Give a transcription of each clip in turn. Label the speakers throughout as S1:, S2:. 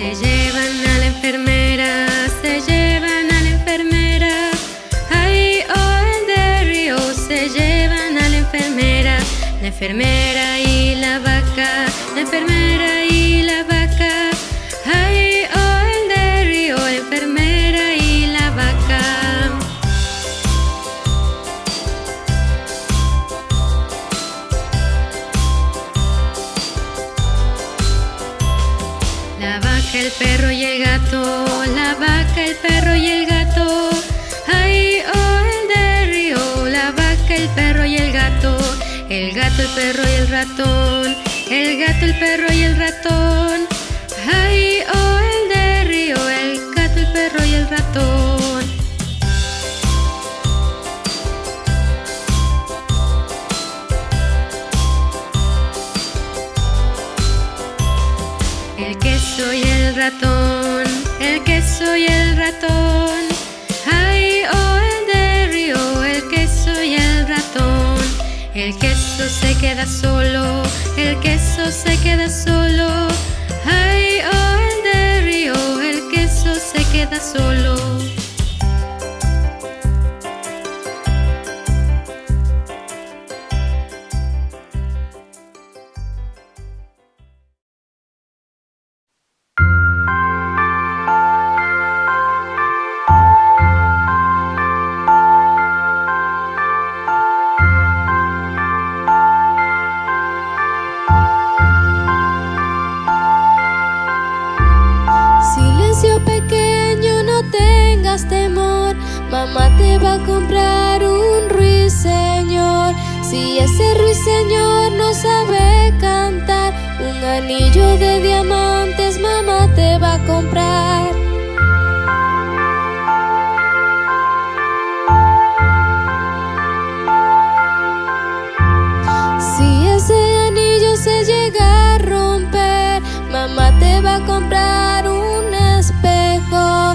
S1: Se llevan a la enfermera, se llevan a la enfermera. Ay, oh, el de río, se llevan a la enfermera. La enfermera y la vaca, la enfermera el perro y el gato, la vaca, el perro y el gato. Ay, oh, el de río, la vaca, el perro y el gato. El gato, el perro y el ratón, el gato, el perro y el ratón. El queso y el ratón. Ay, oh, el de río, el queso y el ratón. El queso se queda solo, el queso se queda solo. Ay, oh, el de río, el queso se queda solo.
S2: De diamantes mamá te va a comprar. Si ese anillo se llega a romper, mamá te va a comprar un espejo.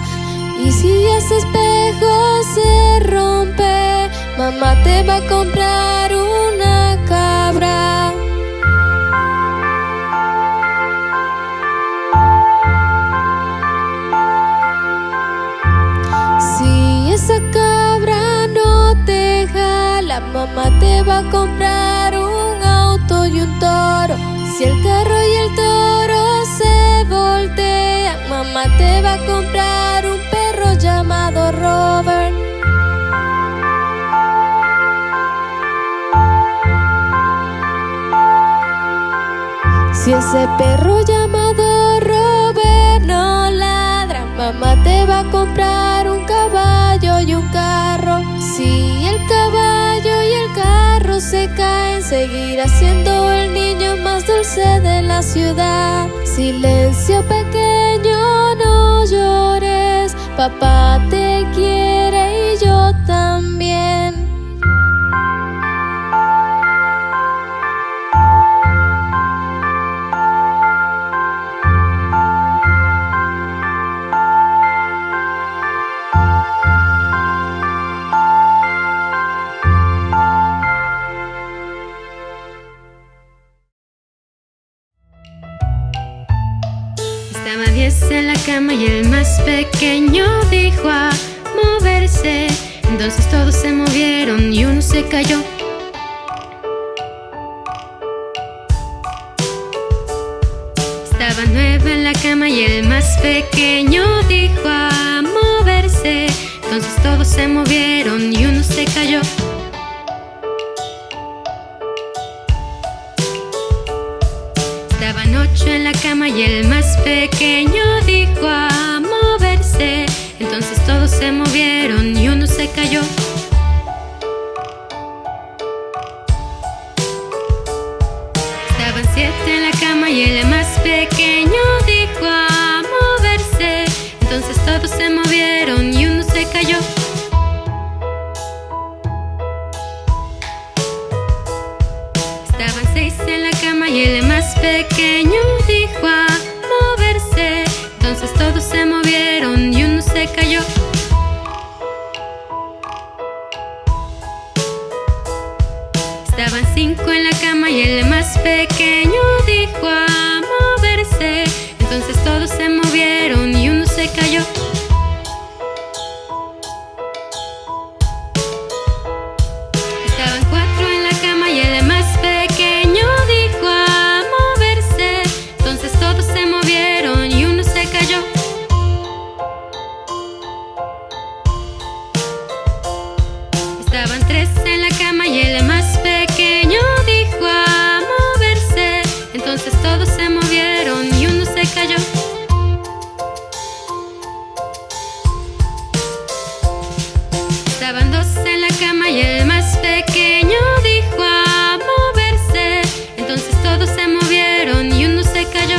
S2: Y si ese espejo se rompe, mamá te va a comprar una mamá te va a comprar un auto y un toro. Si el carro y el toro se voltean, mamá te va a comprar un perro llamado Robert. Si ese perro llamado Robert no ladra, mamá te va a comprar un caballo y un carro. Se caen, seguirá siendo el niño más dulce de la ciudad. Silencio pequeño, no llores, papá te quiere y yo también.
S1: Cama y el más pequeño dijo a moverse. Entonces todos se movieron y uno se cayó. Estaba nueve en la cama y el más pequeño dijo a moverse. Entonces todos se movieron y uno se cayó. Ocho en la cama y el más pequeño dijo a moverse. Entonces todos se movieron y uno se cayó. Estaban siete en la cama y el más pequeño dijo a moverse. Entonces todos se movieron y uno se cayó. Pequeño Estaban dos en la cama y el más pequeño dijo a moverse. Entonces todos se movieron y uno se cayó.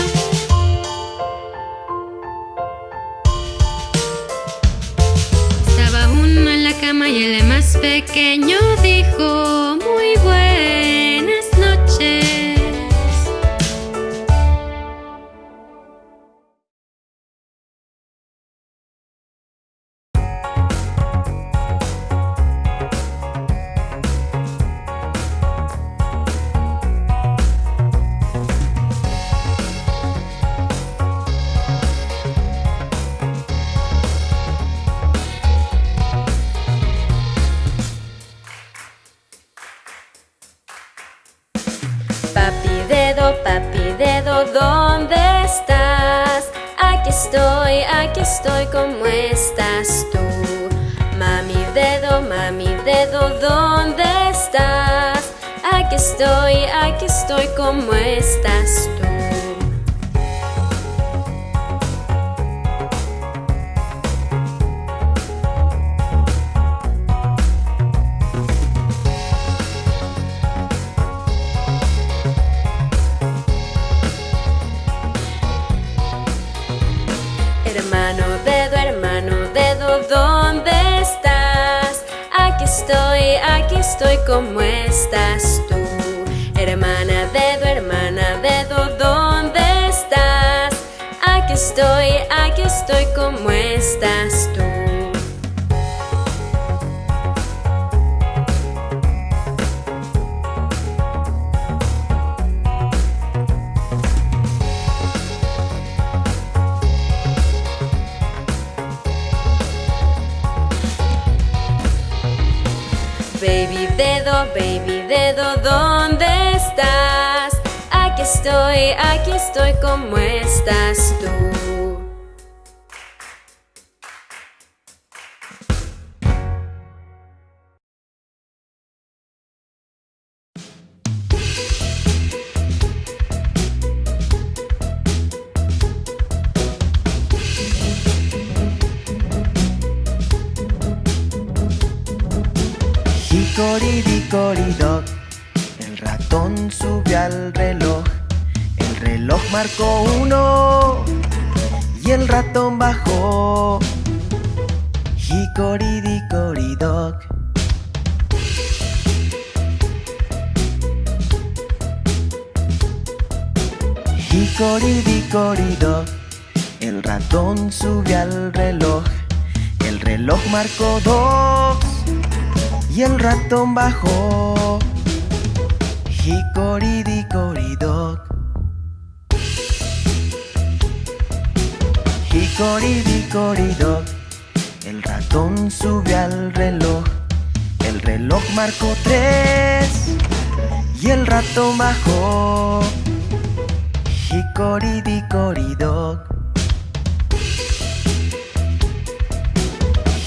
S1: Estaba uno en la cama y el más pequeño
S2: papi dedo, ¿dónde estás? Aquí estoy, aquí estoy, ¿cómo estás tú? Mami dedo, mami dedo, ¿dónde estás? Aquí estoy, aquí estoy, ¿cómo estás tú? Estoy, ¿cómo estás tú? Hermana dedo, hermana dedo, ¿dónde estás? Aquí estoy, aquí estoy, ¿cómo estás tú? Baby dedo, baby dedo, ¿dónde estás? Aquí estoy, aquí estoy, ¿cómo estás tú?
S3: Hicoridicoridoc, el ratón subió al reloj. El reloj marcó uno y el ratón bajó. Hicoridicoridoc. Hicoridicoridoc, el ratón subió al reloj. El reloj marcó dos y el ratón bajó. Hicoridicoridoc. Hicoridicoridoc. El ratón subió al reloj. El reloj marcó tres y el ratón bajó. Hicoridicoridoc.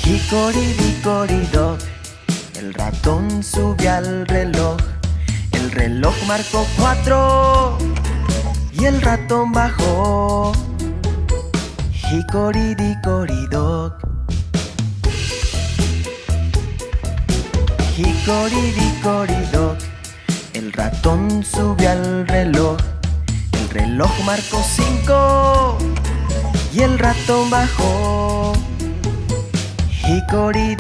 S3: Hicoridicoridoc. El ratón subió al reloj. El reloj marcó cuatro y el ratón bajó. Hicoridicoridoc. Hicoridicoridoc. El ratón subió al reloj. El reloj marcó cinco y el ratón bajó. Hicoridicoridoc.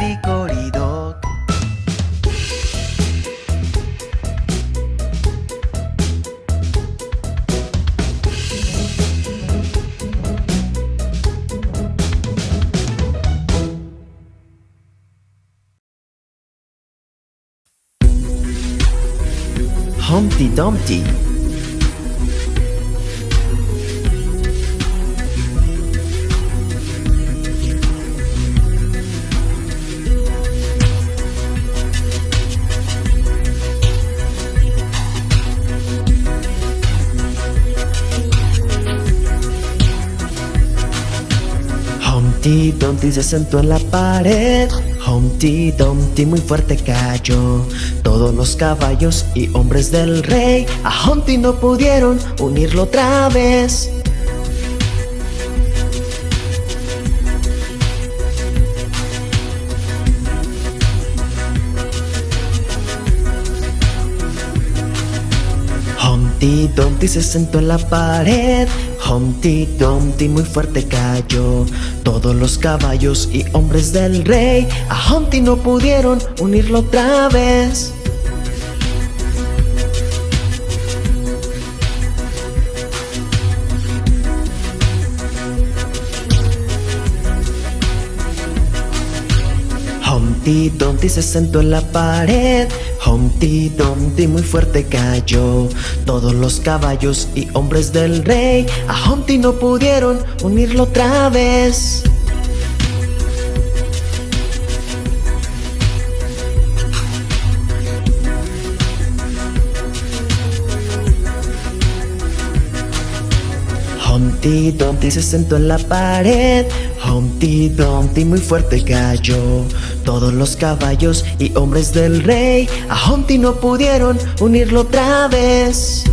S3: Dumpty. Humpty Dumpty se sentó en la pared Humpty Dumpty muy fuerte cayó. Todos los caballos y hombres del rey A Humpty no pudieron unirlo otra vez Humpty Dumpty se sentó en la pared. Humpty Dumpty muy fuerte cayó. Todos los caballos y hombres del rey A Humpty no pudieron unirlo otra vez. Humpty Dumpty se sentó en la pared Humpty Dumpty muy fuerte cayó. Todos los caballos y hombres del rey A Humpty no pudieron unirlo otra vez Humpty Dumpty se sentó en la pared. Humpty Dumpty muy fuerte cayó. Todos los caballos y hombres del rey A Humpty no pudieron unirlo otra vez